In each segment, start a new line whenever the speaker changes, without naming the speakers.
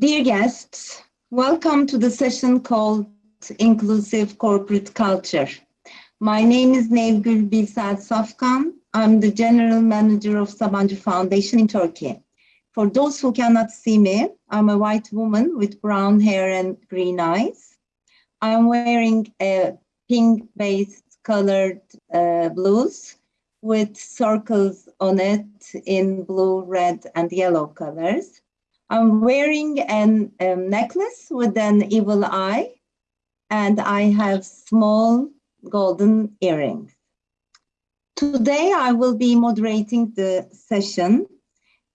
Dear guests, welcome to the session called Inclusive Corporate Culture. My name is Nevgül Bilsel Safkan. I'm the General Manager of Sabancı Foundation in Turkey. For those who cannot see me, I'm a white woman with brown hair and green eyes. I'm wearing a pink-based colored uh, blouse with circles on it in blue, red, and yellow colors. I'm wearing a um, necklace with an evil eye, and I have small golden earrings. Today, I will be moderating the session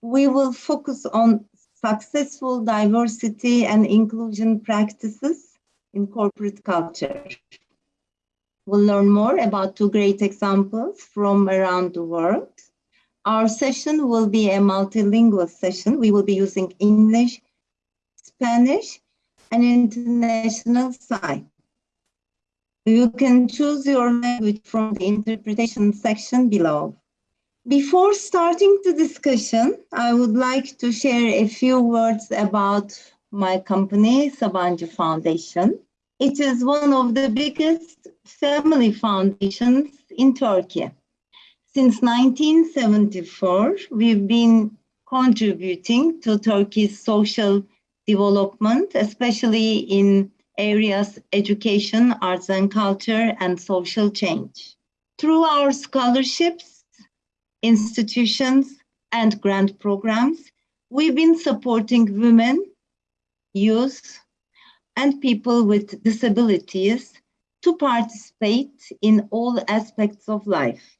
we will focus on successful diversity and inclusion practices in corporate culture. We'll learn more about two great examples from around the world. Our session will be a multilingual session. We will be using English, Spanish, and international sign. You can choose your language from the interpretation section below. Before starting the discussion, I would like to share a few words about my company, Sabancı Foundation. It is one of the biggest family foundations in Turkey. Since 1974, we've been contributing to Turkey's social development, especially in areas education, arts and culture, and social change. Through our scholarships, institutions, and grant programs, we've been supporting women, youth, and people with disabilities to participate in all aspects of life.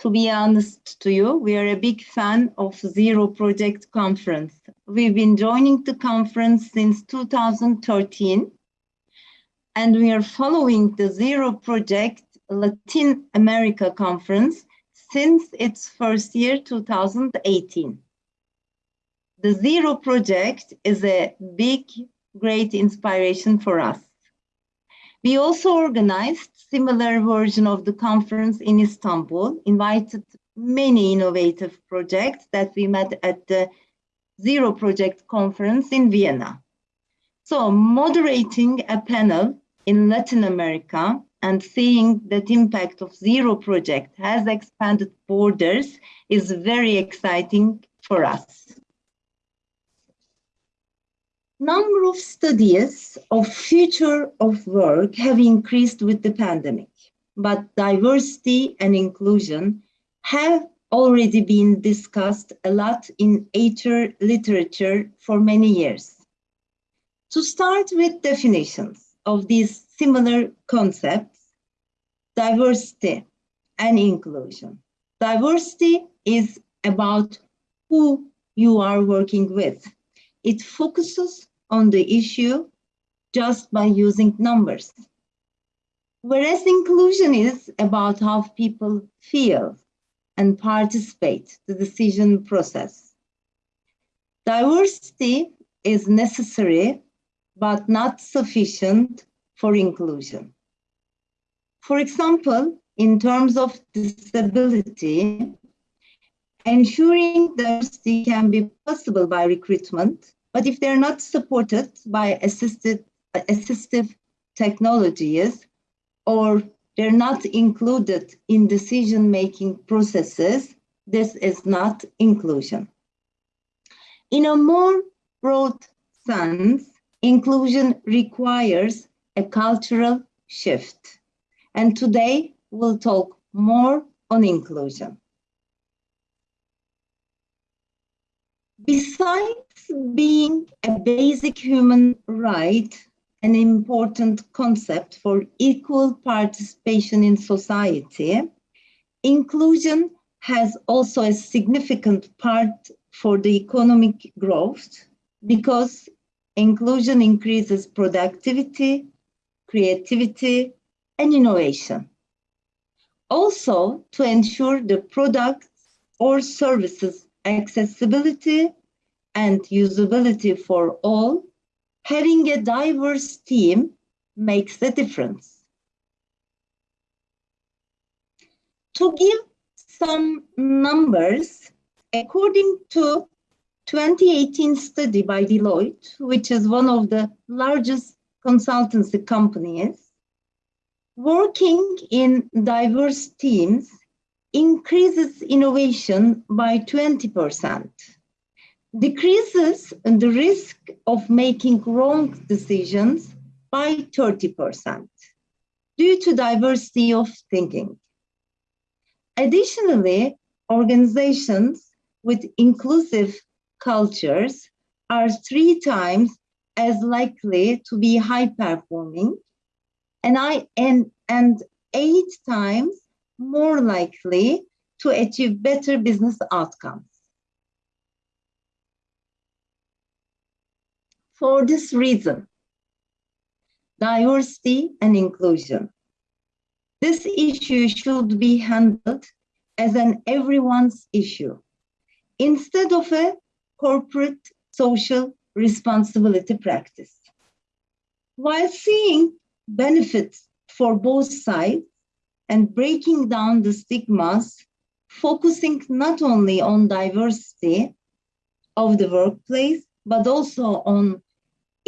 To be honest to you, we are a big fan of Zero Project Conference. We've been joining the conference since 2013, and we are following the Zero Project Latin America Conference since its first year, 2018. The Zero Project is a big, great inspiration for us. We also organized similar version of the conference in Istanbul, invited many innovative projects that we met at the Zero Project conference in Vienna. So moderating a panel in Latin America and seeing that impact of Zero Project has expanded borders is very exciting for us. Number of studies of future of work have increased with the pandemic, but diversity and inclusion have already been discussed a lot in HR literature for many years. To start with definitions of these similar concepts, diversity and inclusion. Diversity is about who you are working with. It focuses on the issue just by using numbers. Whereas inclusion is about how people feel and participate the decision process. Diversity is necessary but not sufficient for inclusion. For example, in terms of disability, ensuring diversity can be possible by recruitment, but if they're not supported by assisted, assistive technologies or they're not included in decision-making processes, this is not inclusion. In a more broad sense, inclusion requires a cultural shift. And today we'll talk more on inclusion. Besides being a basic human right, an important concept for equal participation in society, inclusion has also a significant part for the economic growth because inclusion increases productivity, creativity, and innovation. Also, to ensure the products or services accessibility and usability for all, having a diverse team makes a difference. To give some numbers, according to 2018 study by Deloitte, which is one of the largest consultancy companies, working in diverse teams increases innovation by 20%, decreases the risk of making wrong decisions by 30% due to diversity of thinking. Additionally, organizations with inclusive cultures are three times as likely to be high performing and I and, and eight times more likely to achieve better business outcomes. For this reason, diversity and inclusion. This issue should be handled as an everyone's issue instead of a corporate social responsibility practice. While seeing benefits for both sides and breaking down the stigmas, focusing not only on diversity of the workplace, but also on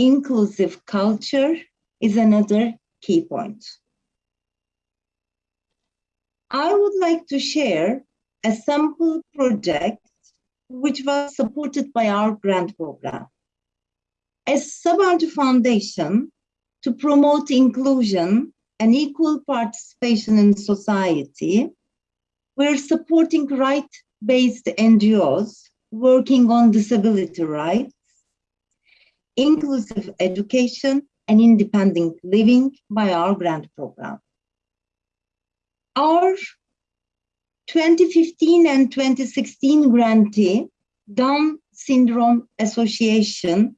inclusive culture is another key point. I would like to share a sample project which was supported by our grant program. As Sabancı Foundation, to promote inclusion and equal participation in society, we're supporting right-based NGOs working on disability rights, inclusive education, and independent living by our grant program. Our 2015 and 2016 grantee, Down Syndrome Association,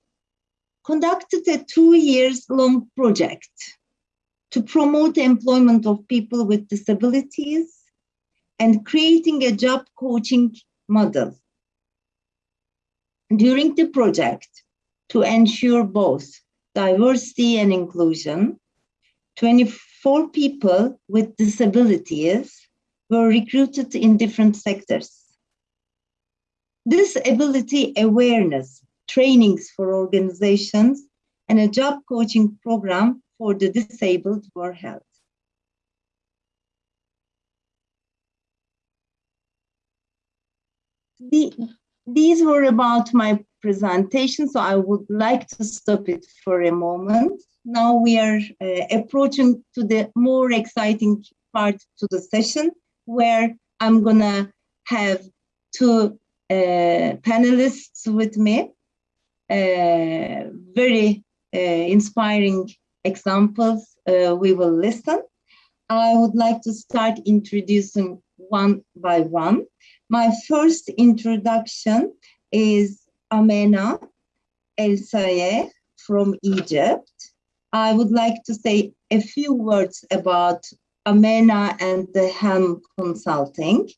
conducted a two years long project to promote employment of people with disabilities and creating a job coaching model. During the project, to ensure both diversity and inclusion, 24 people with disabilities were recruited in different sectors. Disability awareness trainings for organizations and a job coaching program for the disabled were held. The, these were about my presentation, so I would like to stop it for a moment. Now we are uh, approaching to the more exciting part to the session where I'm gonna have two uh, panelists with me, uh, very uh, inspiring examples uh, we will listen. I would like to start introducing one by one. My first introduction is Amena El Saie from Egypt. I would like to say a few words about Amena and the Helm Consulting,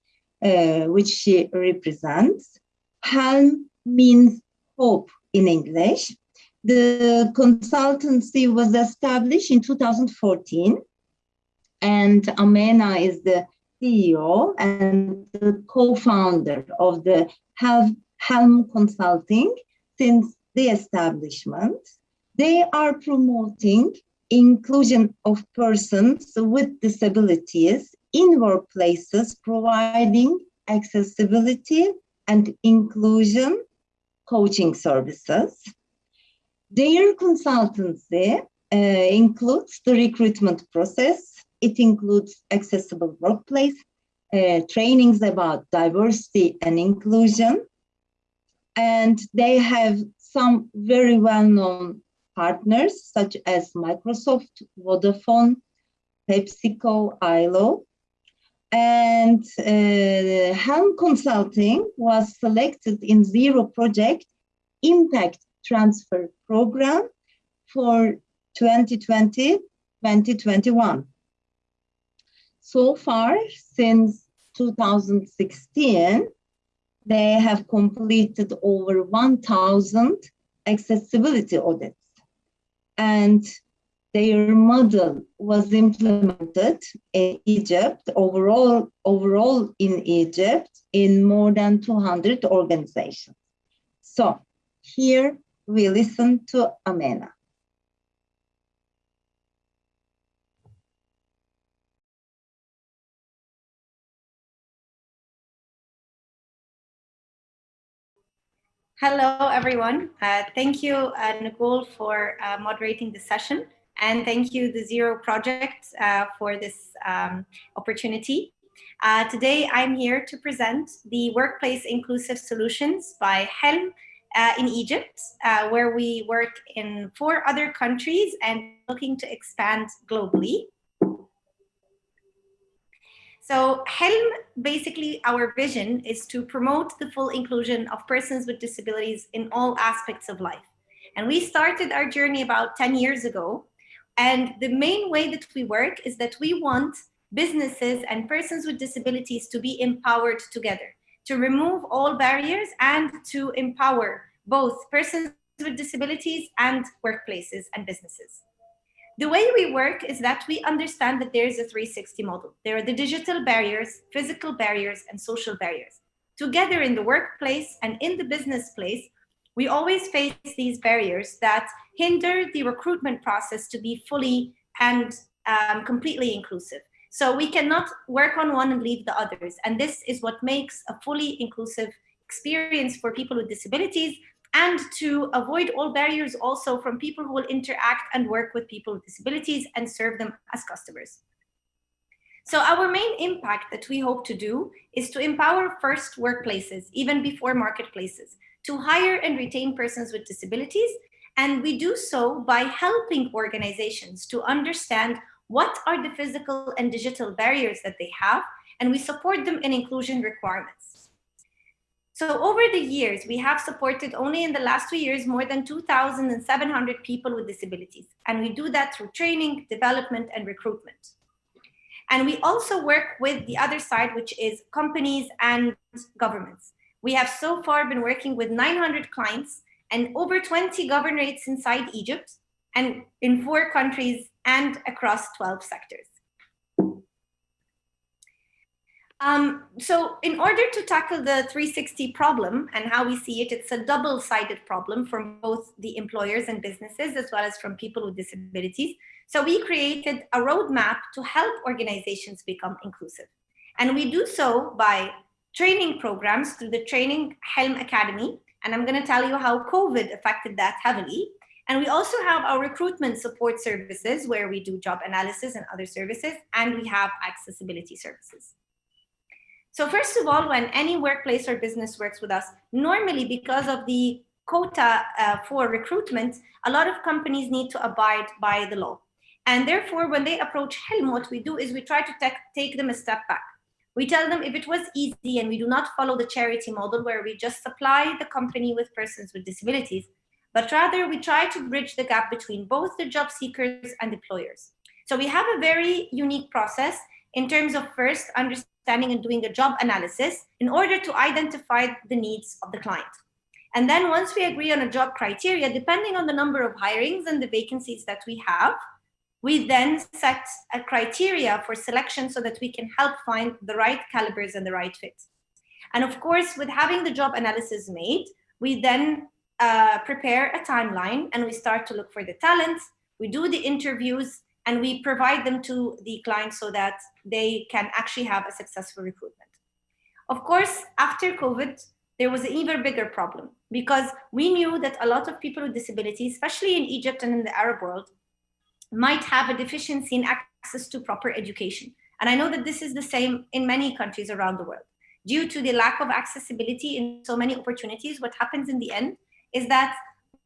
uh, which she represents. Helm means hope in English. The consultancy was established in 2014, and Amena is the CEO and the co-founder of the Helm Helm Consulting since the establishment. They are promoting inclusion of persons with disabilities in workplaces, providing accessibility and inclusion coaching services. Their consultancy uh, includes the recruitment process. It includes accessible workplace, uh, trainings about diversity and inclusion, and they have some very well-known partners such as Microsoft, Vodafone, PepsiCo, ILO. And uh, Helm Consulting was selected in Zero Project Impact Transfer Program for 2020-2021. So far, since 2016, they have completed over 1,000 accessibility audits. And their model was implemented in Egypt, overall, overall in Egypt, in more than 200 organizations. So here we listen to Amena.
Hello, everyone. Uh, thank you, uh, Nicole, for uh, moderating the session. And thank you, the Zero Project, uh, for this um, opportunity. Uh, today, I'm here to present the Workplace Inclusive Solutions by Helm uh, in Egypt, where we work in four other countries and looking to expand globally. So Helm, basically our vision is to promote the full inclusion of persons with disabilities in all aspects of life. And we started our journey about 10 years ago. And the main way that we work is that we want businesses and persons with disabilities to be empowered together, to remove all barriers and to empower both persons with disabilities and workplaces and businesses. The way we work is that we understand that there is a 360 model. There are the digital barriers, physical barriers, and social barriers. Together in the workplace and in the business place, we always face these barriers that hinder the recruitment process to be fully and um, completely inclusive. So we cannot work on one and leave the others. And this is what makes a fully inclusive experience for people with disabilities and to avoid all barriers also from people who will interact and work with people with disabilities and serve them as customers. So our main impact that we hope to do is to empower first workplaces, even before marketplaces, to hire and retain persons with disabilities. And we do so by helping organizations to understand what are the physical and digital barriers that they have, and we support them in inclusion requirements. So over the years, we have supported only in the last two years more than 2,700 people with disabilities. And we do that through training, development, and recruitment. And we also work with the other side, which is companies and governments. We have so far been working with 900 clients and over 20 governorates inside Egypt and in four countries and across 12 sectors. Um, so in order to tackle the 360 problem and how we see it, it's a double-sided problem from both the employers and businesses, as well as from people with disabilities. So we created a roadmap to help organizations become inclusive. And we do so by training programs through the Training Helm Academy. And I'm gonna tell you how COVID affected that heavily. And we also have our recruitment support services where we do job analysis and other services, and we have accessibility services. So first of all, when any workplace or business works with us, normally because of the quota uh, for recruitment, a lot of companies need to abide by the law. And therefore, when they approach Helm, what we do is we try to take them a step back. We tell them if it was easy and we do not follow the charity model where we just supply the company with persons with disabilities, but rather we try to bridge the gap between both the job seekers and employers. So we have a very unique process in terms of first understanding understanding and doing a job analysis in order to identify the needs of the client. And then once we agree on a job criteria, depending on the number of hirings and the vacancies that we have, we then set a criteria for selection so that we can help find the right calibers and the right fit. And of course, with having the job analysis made, we then uh, prepare a timeline and we start to look for the talents, we do the interviews, and we provide them to the client so that they can actually have a successful recruitment. Of course, after COVID, there was an even bigger problem because we knew that a lot of people with disabilities, especially in Egypt and in the Arab world, might have a deficiency in access to proper education. And I know that this is the same in many countries around the world. Due to the lack of accessibility in so many opportunities, what happens in the end is that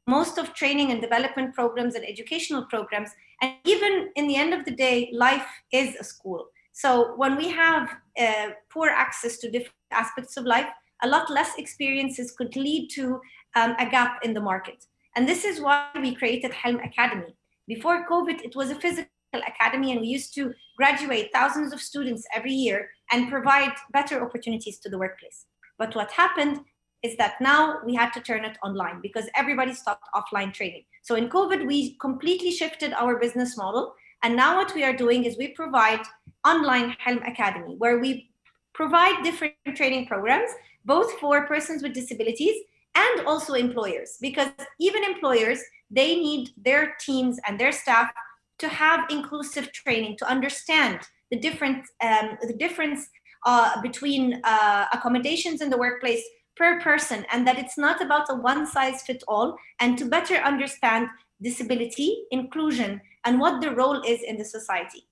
most of training and development programs and educational programs. And even in the end of the day, life is a school. So when we have uh, poor access to different aspects of life, a lot less experiences could lead to um, a gap in the market. And this is why we created Helm Academy. Before COVID, it was a physical academy and we used to graduate thousands of students every year and provide better opportunities to the workplace. But what happened is that now we had to turn it online because everybody stopped offline training. So in COVID, we completely shifted our business model. And now what we are doing is we provide online Helm Academy, where we provide different training programs, both for persons with disabilities and also employers because even employers they need their teams and their staff to have inclusive training to understand the different um, the difference uh, between uh, accommodations in the workplace per person and that it's not about a one size fit all and to better understand disability inclusion and what the role is in the society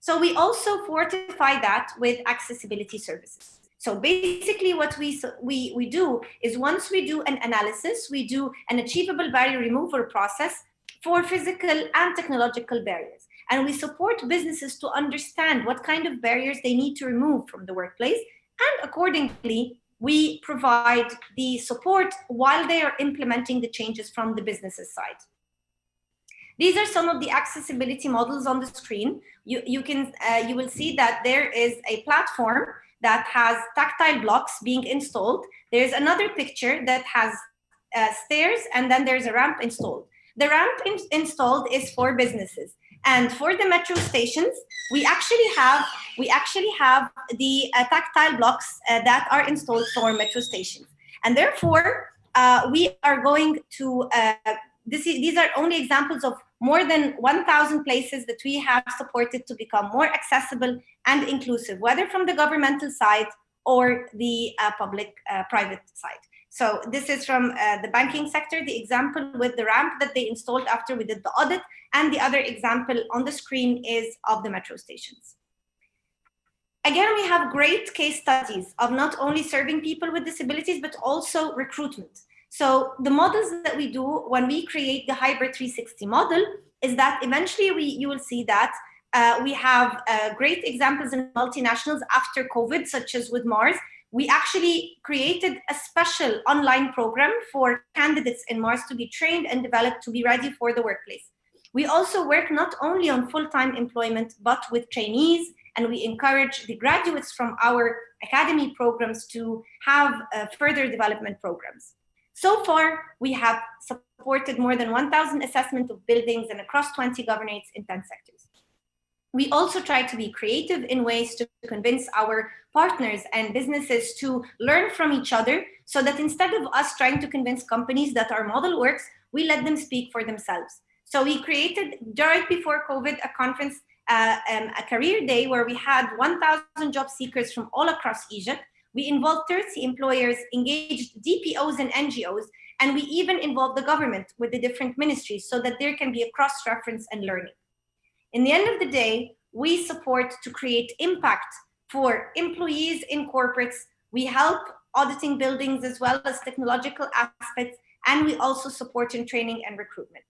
so we also fortify that with accessibility services so basically what we, we, we do is once we do an analysis, we do an achievable barrier removal process for physical and technological barriers. And we support businesses to understand what kind of barriers they need to remove from the workplace. And accordingly, we provide the support while they are implementing the changes from the businesses side. These are some of the accessibility models on the screen. You, you, can, uh, you will see that there is a platform that has tactile blocks being installed. There's another picture that has uh, stairs and then there's a ramp installed. The ramp in installed is for businesses. And for the metro stations, we actually have we actually have the uh, tactile blocks uh, that are installed for metro stations. And therefore, uh, we are going to uh, this, is these are only examples of more than 1,000 places that we have supported to become more accessible and inclusive, whether from the governmental side or the uh, public-private uh, side. So this is from uh, the banking sector, the example with the ramp that they installed after we did the audit, and the other example on the screen is of the metro stations. Again, we have great case studies of not only serving people with disabilities, but also recruitment. So the models that we do when we create the hybrid 360 model is that eventually we you will see that uh, we have uh, great examples in multinationals after COVID, such as with Mars. We actually created a special online program for candidates in Mars to be trained and developed to be ready for the workplace. We also work not only on full-time employment, but with trainees, and we encourage the graduates from our academy programs to have uh, further development programs. So far, we have supported more than 1,000 assessment of buildings and across 20 governorates in 10 sectors. We also try to be creative in ways to convince our partners and businesses to learn from each other so that instead of us trying to convince companies that our model works, we let them speak for themselves. So we created right before COVID a conference, uh, um, a career day where we had 1,000 job seekers from all across Egypt we involved 30 employers, engaged DPOs and NGOs, and we even involved the government with the different ministries so that there can be a cross-reference and learning. In the end of the day, we support to create impact for employees in corporates. We help auditing buildings as well as technological aspects, and we also support in training and recruitment.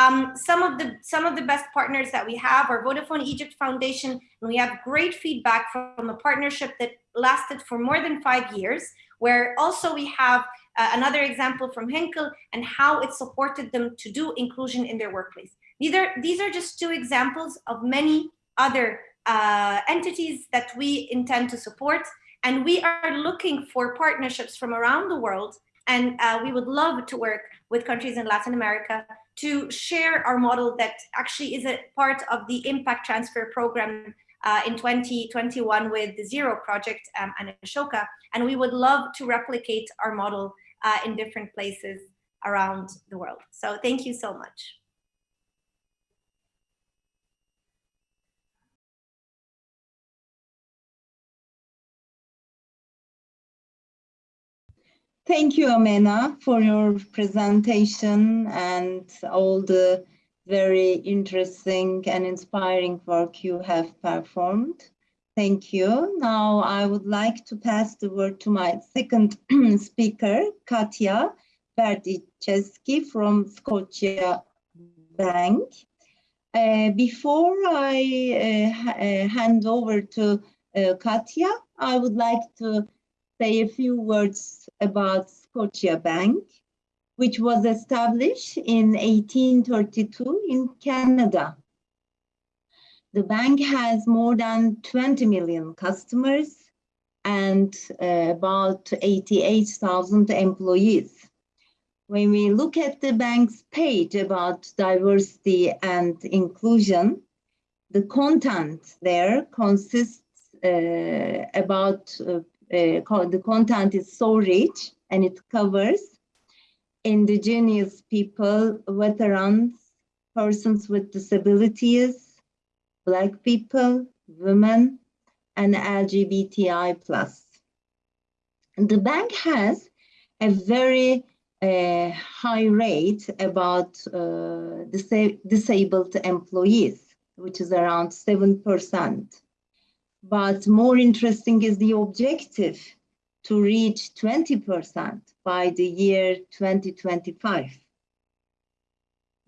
Um, some of the some of the best partners that we have are Vodafone Egypt Foundation, and we have great feedback from a partnership that lasted for more than five years, where also we have uh, another example from Henkel and how it supported them to do inclusion in their workplace. These are, these are just two examples of many other uh, entities that we intend to support. And we are looking for partnerships from around the world. And uh, we would love to work with countries in Latin America to share our model that actually is a part of the impact transfer program uh, in 2021 with the Zero project um, and Ashoka. And we would love to replicate our model uh, in different places around the world. So thank you so much.
Thank you, Amena, for your presentation and all the very interesting and inspiring work you have performed. Thank you. Now I would like to pass the word to my second speaker, Katya Berdichevsky from Scotia Bank. Uh, before I uh, uh, hand over to uh, Katya, I would like to say a few words about Scotiabank which was established in 1832 in Canada. The bank has more than 20 million customers and uh, about 88,000 employees. When we look at the bank's page about diversity and inclusion, the content there consists uh, about, uh, uh the content is so rich and it covers indigenous people, veterans, persons with disabilities, Black people, women, and LGBTI plus. The bank has a very uh, high rate about uh, disa disabled employees, which is around 7%. But more interesting is the objective to reach 20% by the year 2025.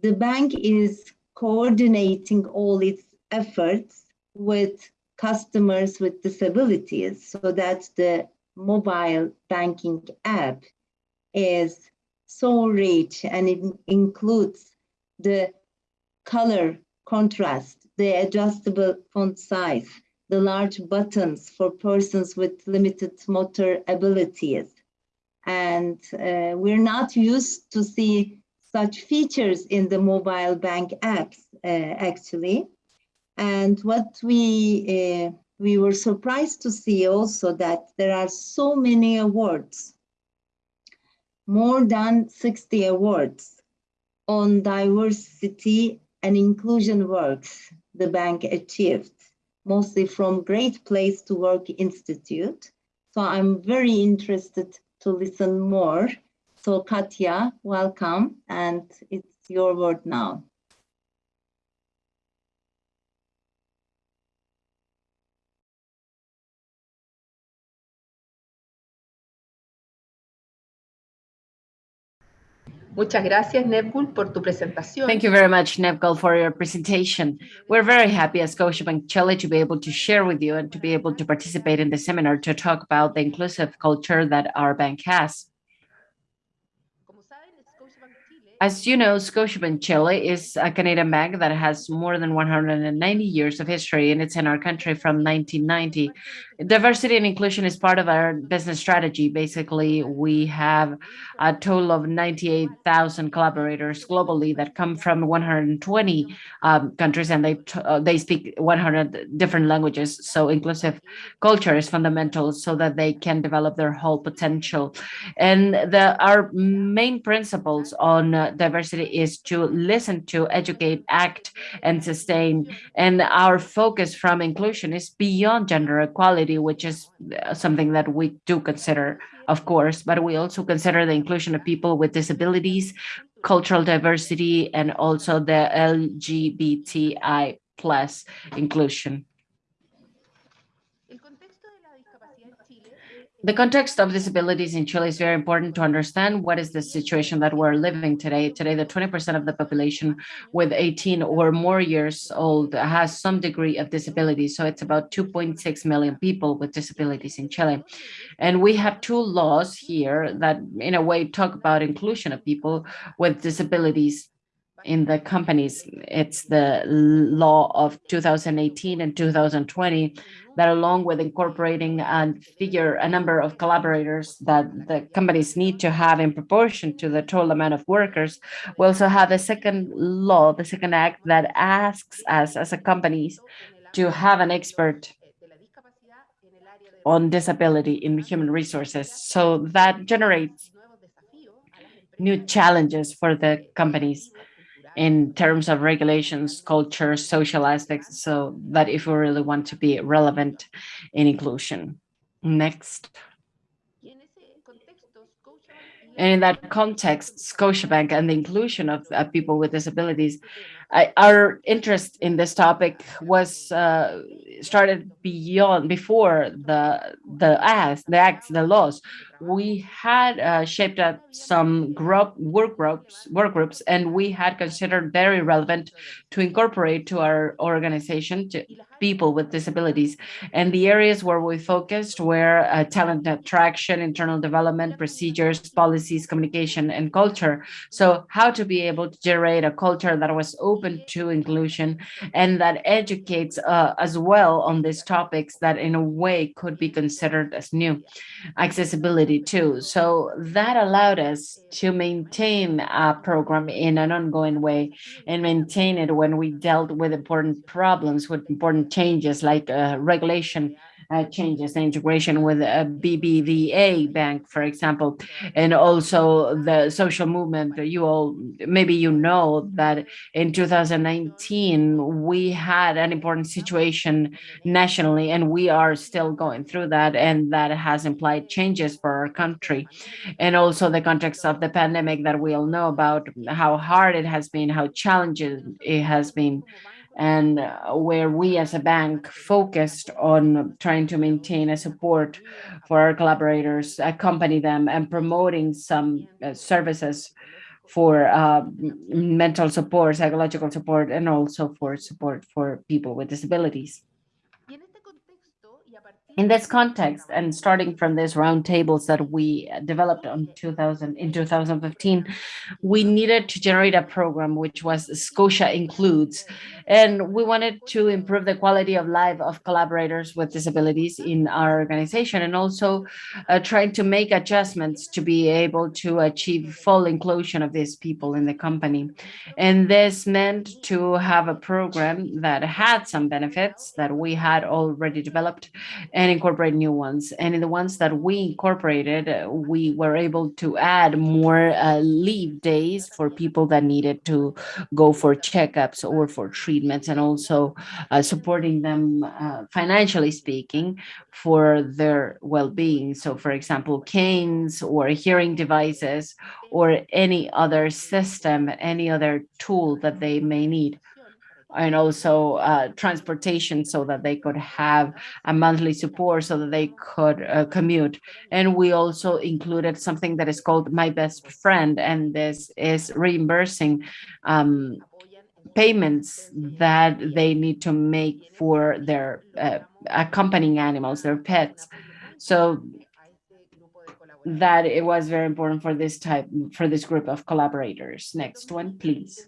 The bank is coordinating all its efforts with customers with disabilities so that the mobile banking app is so rich and it includes the color contrast, the adjustable font size, the large buttons for persons with limited motor abilities. And uh, we're not used to see such features in the mobile bank apps, uh, actually. And what we, uh, we were surprised to see also that there are so many awards, more than 60 awards on diversity and inclusion works the bank achieved mostly from Great Place to Work Institute. So I'm very interested to listen more. So Katya, welcome, and it's your word now.
Muchas gracias, Nevgul, por tu presentación.
Thank you very much, Nevgul, for your presentation. We're very happy at Scotiabank Chile to be able to share with you and to be able to participate in the seminar to talk about the inclusive culture that our bank has. As you know, Scotiabank Chile is a Canadian bank that has more than 190 years of history and it's in our country from 1990. Diversity and inclusion is part of our business strategy. Basically, we have a total of 98,000 collaborators globally that come from 120 um, countries and they uh, they speak 100 different languages. So inclusive culture is fundamental so that they can develop their whole potential. And the our main principles on uh, diversity is to listen to, educate, act, and sustain. And our focus from inclusion is beyond gender equality, which is uh, something that we do consider, of course, but we also consider the inclusion of people with disabilities, cultural diversity, and also the LGBTI plus inclusion. The context of disabilities in Chile is very important to understand what is the situation that we're living today. Today, the 20% of the population with 18 or more years old has some degree of disability. So it's about 2.6 million people with disabilities in Chile. And we have two laws here that in a way talk about inclusion of people with disabilities in the companies. It's the law of 2018 and 2020 that along with incorporating and figure a number of collaborators that the companies need to have in proportion to the total amount of workers, we also have the second law, the second act that asks us as a companies to have an expert on disability in human resources. So that generates new challenges for the companies in terms of regulations, culture, social aspects, so that if we really want to be relevant in inclusion. Next. And in that context, Scotiabank and the inclusion of uh, people with disabilities, I, our interest in this topic was uh, started beyond before the the acts, the acts, the laws. We had uh, shaped up some group work groups work groups and we had considered very relevant to incorporate to our organization to people with disabilities. And the areas where we focused were uh, talent attraction internal development procedures policies communication and culture. So how to be able to generate a culture that was open to inclusion and that educates uh, as well on these topics that in a way could be considered as new accessibility too. So that allowed us to maintain a program in an ongoing way and maintain it when we dealt with important problems, with important changes like uh, regulation uh, changes, the integration with a BBVA bank, for example, and also the social movement. You all, maybe you know that in 2019, we had an important situation nationally, and we are still going through that, and that has implied changes for our country. And also the context of the pandemic that we all know about, how hard it has been, how challenging it has been and uh, where we as a bank focused on trying to maintain a support for our collaborators, accompany them and promoting some uh, services for uh, mental support, psychological support, and also for support for people with disabilities. In this context, and starting from these roundtables that we developed on 2000 in 2015, we needed to generate a program which was Scotia Includes, and we wanted to improve the quality of life of collaborators with disabilities in our organization, and also uh, trying to make adjustments to be able to achieve full inclusion of these people in the company. And this meant to have a program that had some benefits that we had already developed and incorporate new ones. And in the ones that we incorporated, uh, we were able to add more uh, leave days for people that needed to go for checkups or for treatments and also uh, supporting them uh, financially speaking for their well-being. So for example, canes or hearing devices or any other system, any other tool that they may need and also uh, transportation so that they could have a monthly support so that they could uh, commute. And we also included something that is called My Best Friend, and this is reimbursing um, payments that they need to make for their uh, accompanying animals, their pets. So that it was very important for this type, for this group of collaborators. Next one, please.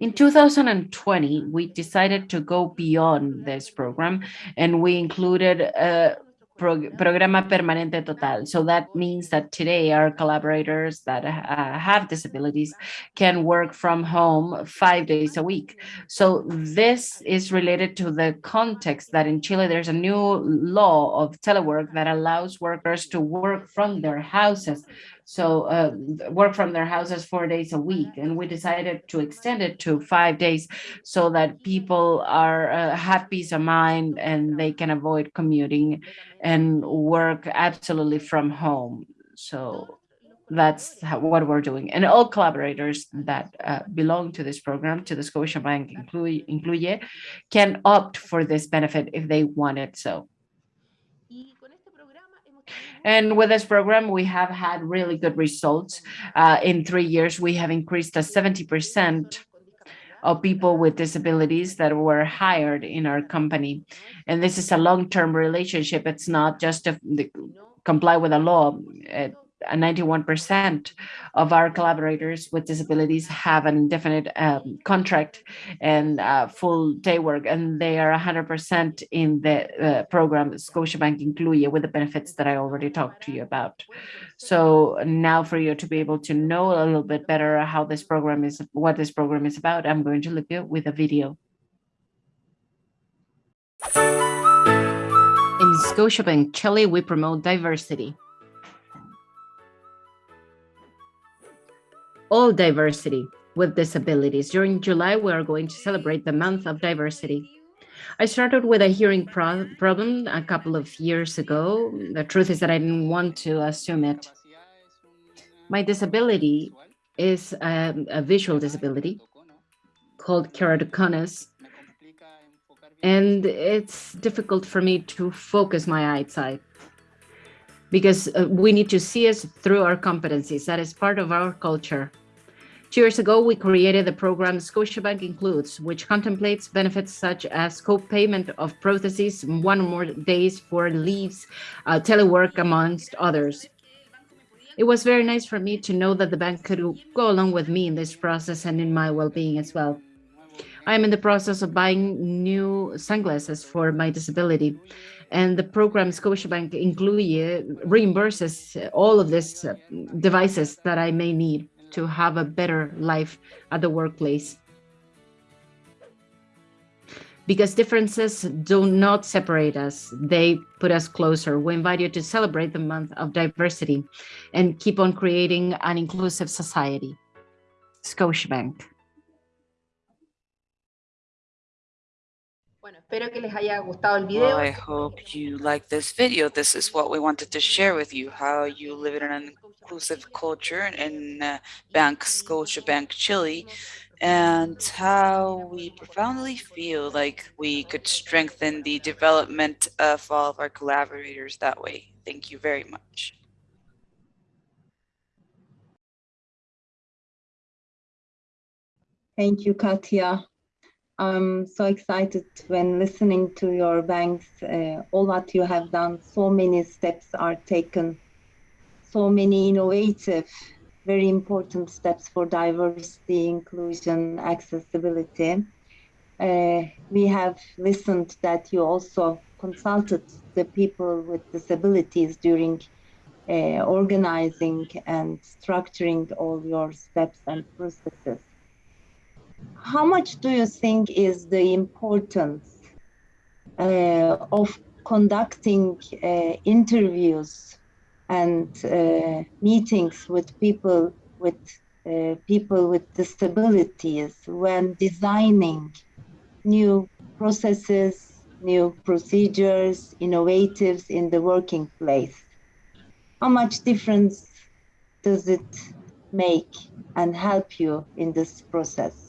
In 2020, we decided to go beyond this program and we included a Programa Permanente Total. So that means that today our collaborators that uh, have disabilities can work from home five days a week. So this is related to the context that in Chile there's a new law of telework that allows workers to work from their houses so uh, work from their houses four days a week. And we decided to extend it to five days so that people are uh, have peace of mind and they can avoid commuting and work absolutely from home. So that's how, what we're doing. And all collaborators that uh, belong to this program, to the Scotiabank Incluye, Incluye, can opt for this benefit if they want it so. And with this program, we have had really good results. Uh, in three years, we have increased a 70% of people with disabilities that were hired in our company. And this is a long-term relationship. It's not just to comply with the law. It, 91% of our collaborators with disabilities have an indefinite um, contract and uh, full day work, and they are 100% in the uh, program Scotiabank Incluye with the benefits that I already talked to you about. So now for you to be able to know a little bit better how this program is, what this program is about, I'm going to leave you with a video. In Scotiabank Chile, we promote diversity. All diversity with disabilities. During July, we are going to celebrate the month of diversity. I started with a hearing pro problem a couple of years ago. The truth is that I didn't want to assume it. My disability is a, a visual disability called keratoconus, and it's difficult for me to focus my eyesight because uh, we need to see us through our competencies. That is part of our culture. Two years ago, we created the program Scotiabank Includes, which contemplates benefits such as co-payment of prostheses, one or more days for leaves, uh, telework, amongst others. It was very nice for me to know that the bank could go along with me in this process and in my well-being as well. I am in the process of buying new sunglasses for my disability and the program Scotiabank Incluye reimburses all of these uh, devices that I may need to have a better life at the workplace. because differences do not separate us, they put us closer. We invite you to celebrate the month of diversity and keep on creating an inclusive society. Scotiabank.
Bueno, espero que les haya gustado el
Well. I hope you like this video. This is what we wanted to share with you, how you live in an inclusive culture in uh, Bank Scotiabank Chile, and how we profoundly feel like we could strengthen the development of all of our collaborators that way. Thank you very much.
Thank you, Katya. I'm so excited when listening to your banks, uh, all what you have done. So many steps are taken, so many innovative, very important steps for diversity, inclusion, accessibility. Uh, we have listened that you also consulted the people with disabilities during uh, organizing and structuring all your steps and processes how much do you think is the importance uh, of conducting uh, interviews and uh, meetings with people with uh, people with disabilities when designing new processes, new procedures, innovatives in the working place? How much difference does it make and help you in this process?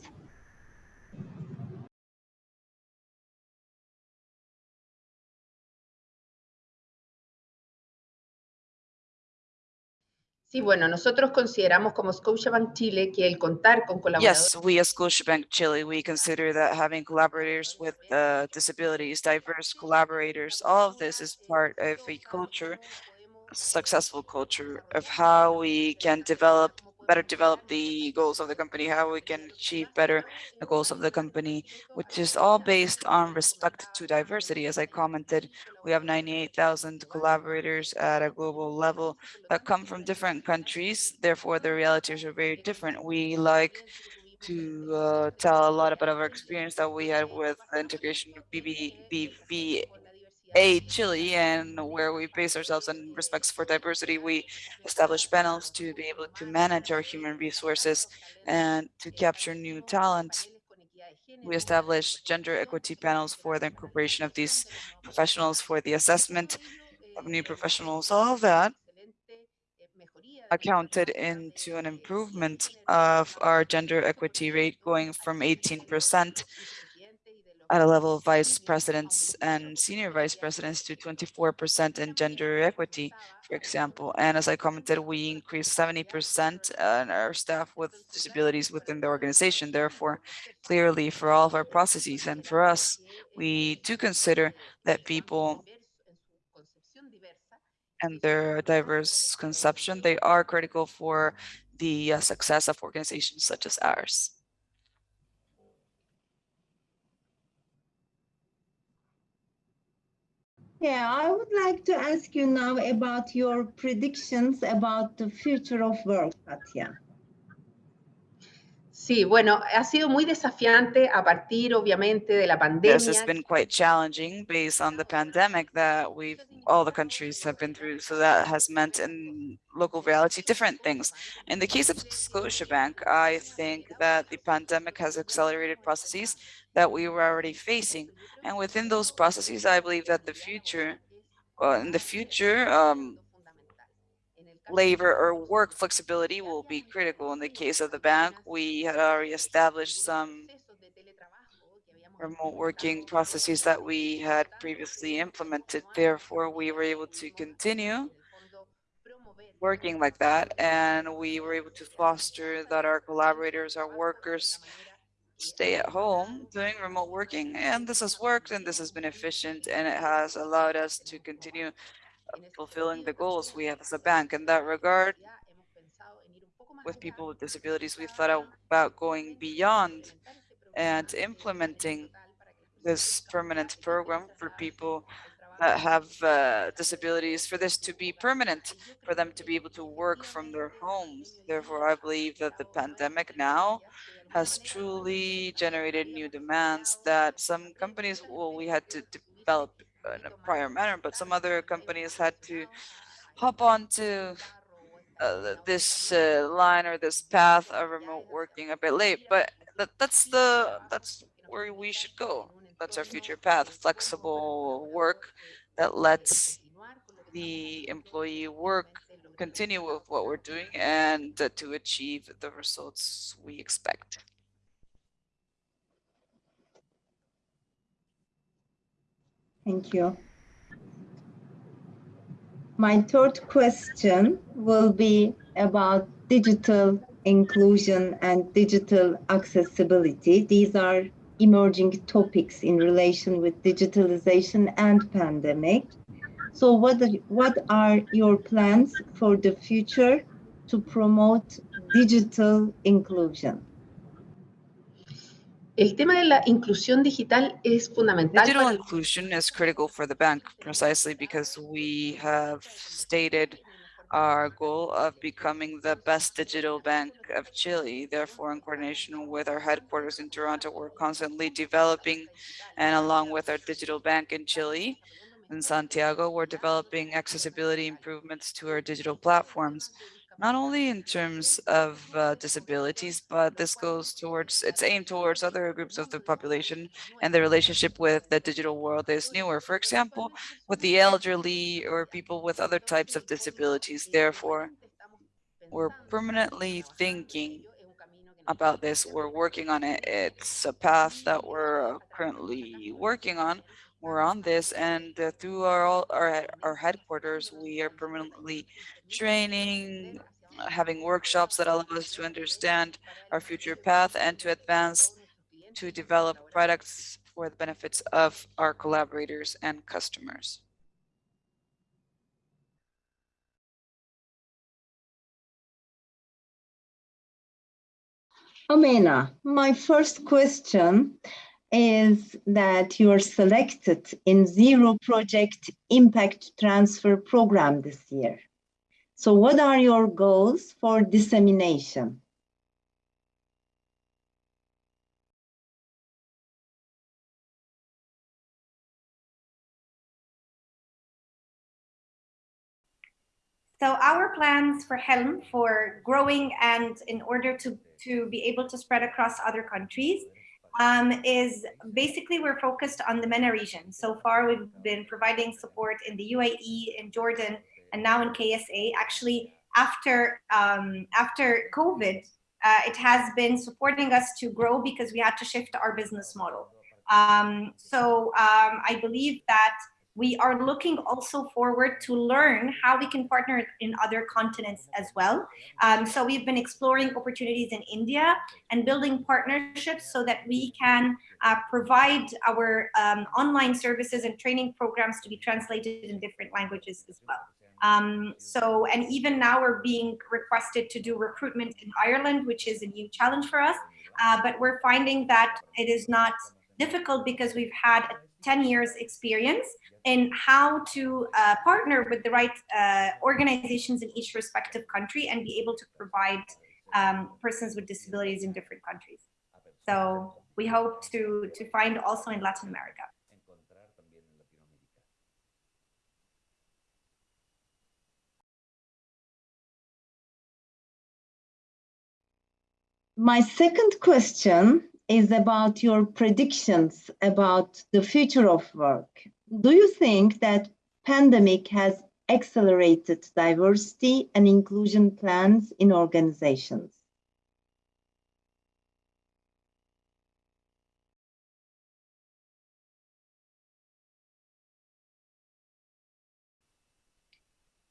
Sí, bueno, nosotros consideramos como Scotiabank Chile que el contar con colaboradores
Yes, we as Scotiabank Chile, we consider that having collaborators with uh, disabilities, diverse collaborators, all of this is part of a culture, successful culture of how we can develop, better develop the goals of the company, how we can achieve better the goals of the company, which is all based on respect to diversity. As I commented, we have 98,000 collaborators at a global level that come from different countries. Therefore, the realities are very different. We like to uh, tell a lot about our experience that we had with the integration of BB, BVA Chile and where we base ourselves on respects for diversity. We establish panels to be able to manage our human resources and to capture new talent. We establish gender equity panels for the incorporation of these professionals for the assessment of new professionals. All that accounted into an improvement of our gender equity rate going from 18% at a level of vice presidents and senior vice presidents to 24% in gender equity, for example. And as I commented, we increased 70% in our staff with disabilities within the organization. Therefore, clearly for all of our processes and for us, we do consider that people and their diverse conception, they are critical for the uh, success of organizations such as ours.
Yeah, I would like to ask you now about your predictions about the future of work, Katya.
Sí, bueno, ha sido muy desafiante a partir, obviamente, de la
This has been quite challenging based on the pandemic that we've, all the countries have been through. So that has meant in local reality, different things. In the case of Scotiabank, I think that the pandemic has accelerated processes that we were already facing. And within those processes, I believe that the future, well, in the future, um, labor or work flexibility will be critical. In the case of the bank, we had already established some remote working processes that we had previously implemented. Therefore, we were able to continue working like that, and we were able to foster that our collaborators, our workers, stay at home doing remote working. And this has worked, and this has been efficient, and it has allowed us to continue fulfilling the goals we have as a bank. In that regard, with people with disabilities, we thought about going beyond and implementing this permanent program for people that have uh, disabilities for this to be permanent, for them to be able to work from their homes. Therefore, I believe that the pandemic now has truly generated new demands that some companies, well, we had to develop in a prior manner, but some other companies had to hop onto uh, this uh, line or this path of remote working a bit late. But that, that's the that's where we should go. That's our future path, flexible work that lets the employee work continue with what we're doing and uh, to achieve the results we expect.
Thank you. My third question will be about digital inclusion and digital accessibility. These are emerging topics in relation with digitalization and pandemic. So what are, what are your plans for the future to promote digital inclusion?
El tema de la inclusión digital es fundamental.
Digital inclusion is critical for the bank precisely because we have stated our goal of becoming the best digital bank of Chile. Therefore, in coordination with our headquarters in Toronto, we're constantly developing and along with our digital bank in Chile, in Santiago, we're developing accessibility improvements to our digital platforms, not only in terms of uh, disabilities, but this goes towards, it's aimed towards other groups of the population and the relationship with the digital world is newer. For example, with the elderly or people with other types of disabilities. Therefore, we're permanently thinking about this. We're working on it. It's a path that we're currently working on. We're on this and uh, through our, our, our headquarters, we are permanently training, having workshops that allow us to understand our future path and to advance to develop products for the benefits of our collaborators and customers.
Amena, my first question is that you are selected in Zero Project Impact Transfer Program this year. So what are your goals for dissemination?
So our plans for Helm for growing and in order to, to be able to spread across other countries um, is basically we're focused on the MENA region. So far, we've been providing support in the UAE, in Jordan, and now in KSA. Actually, after um, after COVID, uh, it has been supporting us to grow because we had to shift our business model. Um, so um, I believe that we are looking also forward to learn how we can partner in other continents as well. Um, so we've been exploring opportunities in India and building partnerships so that we can uh, provide our um, online services and training programs to be translated in different languages as well. Um, so, and even now we're being requested to do recruitment in Ireland, which is a new challenge for us. Uh, but we're finding that it is not difficult because we've had 10 years experience in how to uh, partner with the right uh, organizations in each respective country and be able to provide um, persons with disabilities in different countries. So we hope to, to find also in Latin America.
My second question is about your predictions about the future of work. Do you think that pandemic has accelerated diversity and inclusion plans in organizations?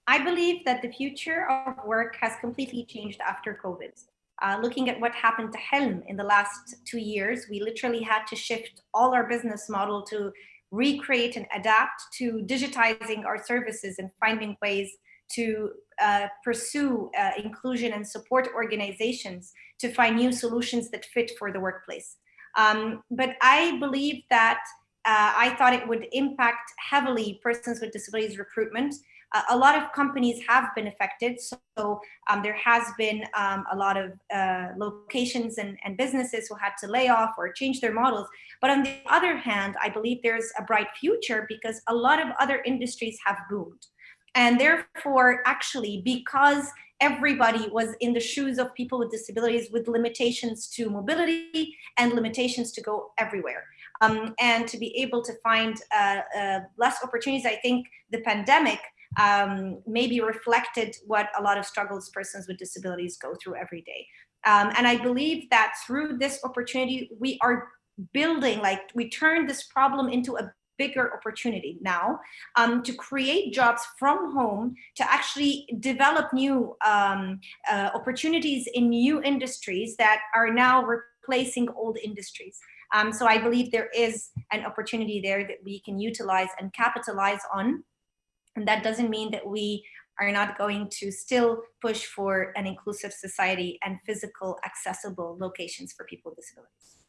I believe that the future of work has completely changed after COVID. Uh, looking at what happened to Helm in the last two years, we literally had to shift all our business model to recreate and adapt to digitizing our services and finding ways to uh, pursue uh, inclusion and support organizations to find new solutions that fit for the workplace. Um, but I believe that uh, I thought it would impact heavily persons with disabilities recruitment. Uh, a lot of companies have been affected. So um, there has been um, a lot of uh, locations and, and businesses who had to lay off or change their models. But on the other hand, I believe there's a bright future because a lot of other industries have boomed. And therefore, actually, because everybody was in the shoes of people with disabilities with limitations to mobility and limitations to go everywhere. Um, and to be able to find uh, uh, less opportunities, I think the pandemic um, maybe reflected what a lot of struggles persons with disabilities go through every day. Um, and I believe that through this opportunity, we are building, like we turn this problem into a bigger opportunity now um, to create jobs from home, to actually develop new um, uh, opportunities in new industries that are now replacing old industries. Um, so I believe there is an opportunity there that we can utilize and capitalize on. And that doesn't mean that we are not going to still push for an inclusive society and physical accessible locations for people with disabilities.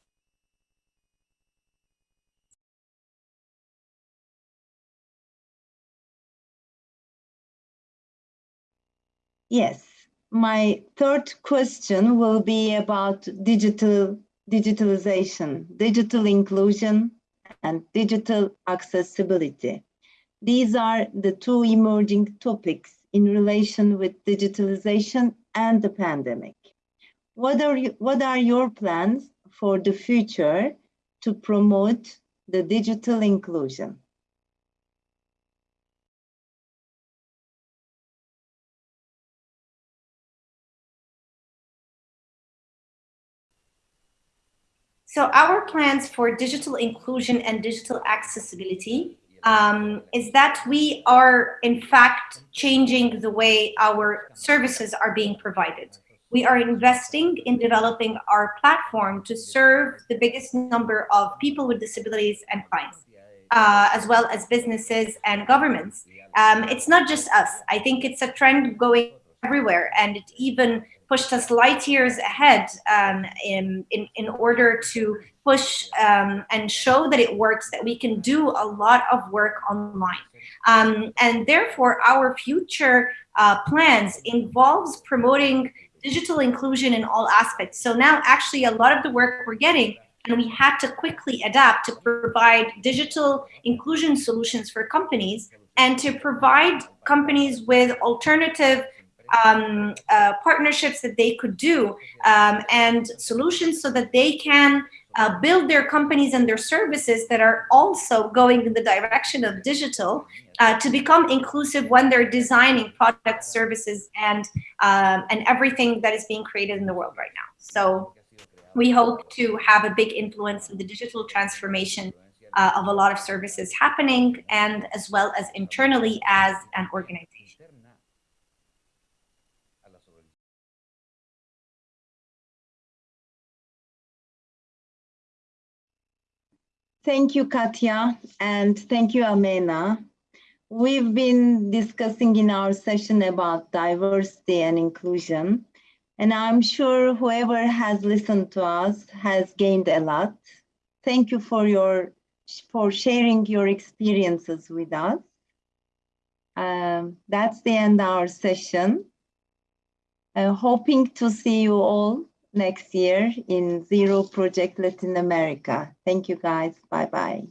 Yes, my third question will be about digital digitalization, digital inclusion, and digital accessibility. These are the two emerging topics in relation with digitalization and the pandemic. What are, you, what are your plans for the future to promote the digital inclusion?
So our plans for digital inclusion and digital accessibility um, is that we are in fact changing the way our services are being provided. We are investing in developing our platform to serve the biggest number of people with disabilities and clients, uh, as well as businesses and governments. Um, it's not just us. I think it's a trend going everywhere and it even pushed us light years ahead um, in, in, in order to push um, and show that it works, that we can do a lot of work online. Um, and therefore, our future uh, plans involves promoting digital inclusion in all aspects. So now actually a lot of the work we're getting and we had to quickly adapt to provide digital inclusion solutions for companies and to provide companies with alternative um, uh, partnerships that they could do um, and solutions so that they can uh, build their companies and their services that are also going in the direction of digital uh, to become inclusive when they're designing products, services, and um, and everything that is being created in the world right now. So we hope to have a big influence in the digital transformation uh, of a lot of services happening and as well as internally as an organization.
Thank you, Katya, and thank you, Amena. We've been discussing in our session about diversity and inclusion, and I'm sure whoever has listened to us has gained a lot. Thank you for your for sharing your experiences with us. Um, that's the end of our session. Uh, hoping to see you all next year in Zero Project Latin America. Thank you guys. Bye bye.